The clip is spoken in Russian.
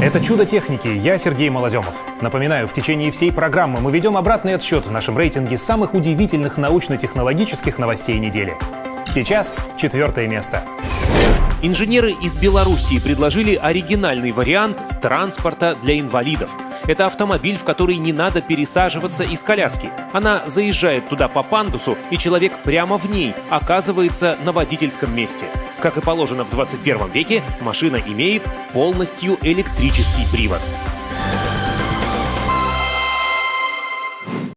Это «Чудо техники». Я Сергей Малоземов. Напоминаю, в течение всей программы мы ведем обратный отсчет в нашем рейтинге самых удивительных научно-технологических новостей недели. Сейчас четвертое место. Инженеры из Белоруссии предложили оригинальный вариант транспорта для инвалидов. Это автомобиль, в который не надо пересаживаться из коляски. Она заезжает туда по пандусу, и человек прямо в ней оказывается на водительском месте. Как и положено в 21 веке, машина имеет полностью электрический привод.